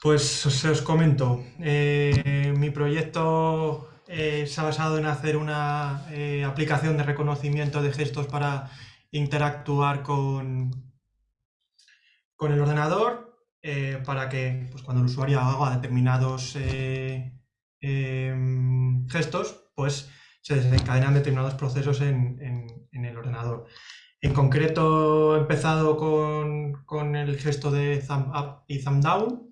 Pues os, comento, eh, mi proyecto eh, se ha basado en hacer una eh, aplicación de reconocimiento de gestos para interactuar con, con el ordenador para que pues, cuando el usuario haga determinados em, gestos, pues se desencadenan determinados procesos en, en el ordenador. En concreto he empezado con, el gesto de thumb up y thumb down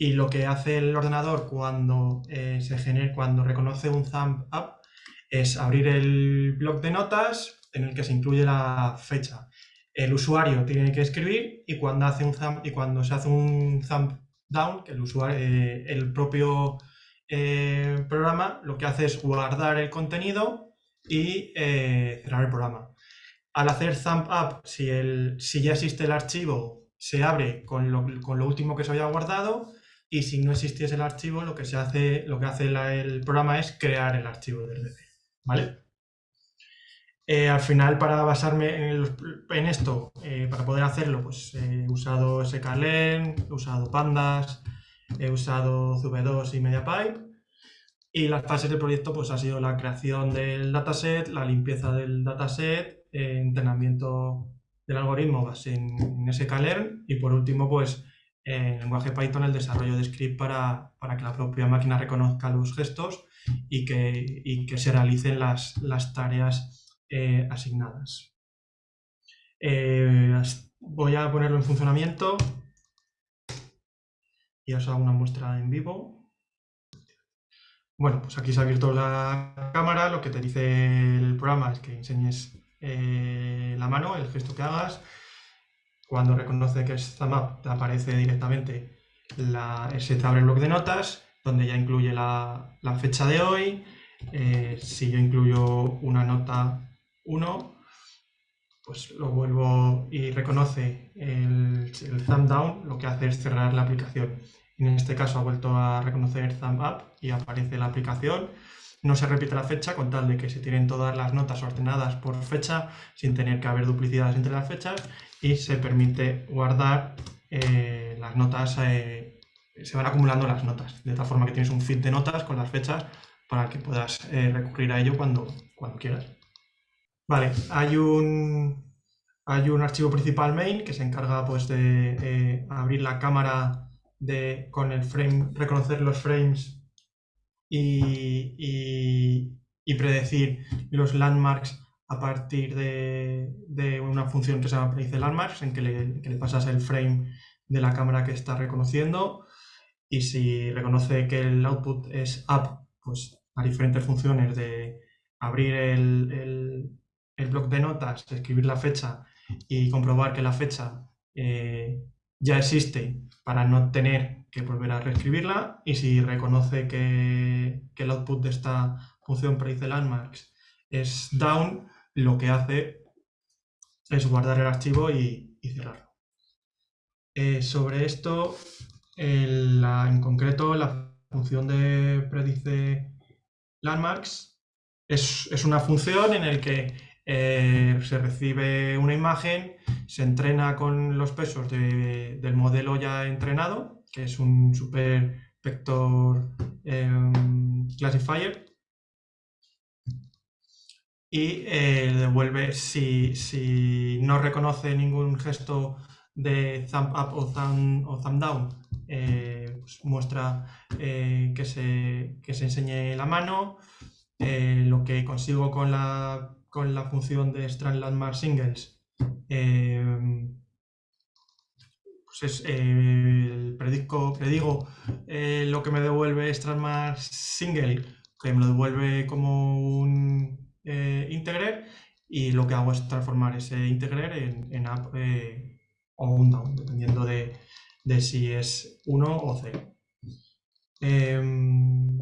y lo que hace el ordenador cuando, eh, se genera, cuando reconoce un thumb up es abrir el bloc de notas en el que se incluye la fecha. El usuario tiene que escribir y cuando, hace un thumb, y cuando se hace un thumb down, el, usuario, eh, el propio eh, programa lo que hace es guardar el contenido y cerrar el programa al hacer thumb up, si, el, si ya existe el archivo, se abre con lo, con lo, último que se había guardado y si no existiese el archivo, lo que, se hace, lo que hace el programa es crear el archivo desde cero. ¿vale? Eh, al final, para basarme en, esto, eh, para poder hacerlo, pues he usado sklearn, he usado Pandas, he usado CV2 y MediaPipe. Y las fases del proyecto pues, ha sido la creación del dataset, la limpieza del dataset, entrenamiento del algoritmo en, en sklearn y por último, pues en el lenguaje Python el desarrollo de script para, que la propia máquina reconozca los gestos y que, que se realicen las, las tareas eh, asignadas. Eh, voy a ponerlo en funcionamiento y os hago una muestra en vivo. Bueno, pues aquí se ha abierto la cámara, lo que te dice el programa es que enseñes eh, la mano, el gesto que hagas. Cuando reconoce que es up te aparece directamente la, se abre el de notas, donde ya incluye la, fecha de hoy. Eh, si yo incluyo una nota 1, pues lo vuelvo y reconoce el, el thumb down, lo que hace es cerrar la aplicación. En este caso ha vuelto a reconocer thumb up y aparece la aplicación no se repite la fecha con tal de que se tienen todas las notas ordenadas por fecha sin tener que haber duplicidades entre las fechas y se permite guardar eh, las notas, eh, se van acumulando las notas, de tal forma que tienes un feed de notas con las fechas para que puedas eh, recurrir a ello cuando, cuando quieras. Vale, hay un, hay un archivo principal main que se encarga pues, de abrir la cámara de, con el frame, reconocer los frames y, predecir los landmarks a partir de, una función que se llama predice landmarks, en que le, que le, pasas el frame de la cámara que está reconociendo. Y si reconoce que el output es up, pues a diferentes funciones de abrir el, el, el bloc de notas, escribir la fecha y comprobar que la fecha eh, ya existe para no tener que volver a reescribirla y si reconoce que, el output de esta función predice landmarks es down, lo que hace es guardar el archivo y, cerrarlo. Eh, sobre esto, en concreto, la función de predice landmarks es, es una función en la que eh, se recibe una imagen, se entrena con los pesos del modelo ya entrenado, que es un super vector em, classifier, y eh, devuelve, si, no reconoce ningún gesto de thumb up o thumb, down, eh, pues muestra que, se, que se enseñe la mano, lo que consigo con la con la función de strand landmark singles, pues es, eh, predico, predigo eh, lo que me devuelve strand single, que me lo devuelve como un eh, integer, y lo que hago es transformar ese integer en, en up o un down, dependiendo de, de si es 1 o 0. Em,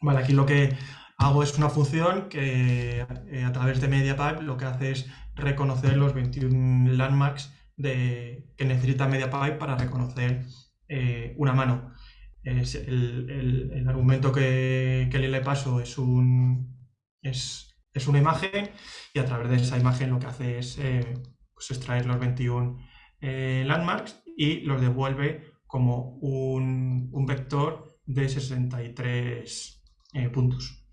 vale, aquí lo que hago es una función que eh, a través de MediaPipe lo que hace es reconocer los 21 landmarks que necesita MediaPipe para reconocer eh, una mano. el, argumento que, le paso es, un, es, una imagen y a través de esa imagen lo que hace es eh, pues extraer los 21 landmarks y los devuelve como un, vector de 63 eh, puntos.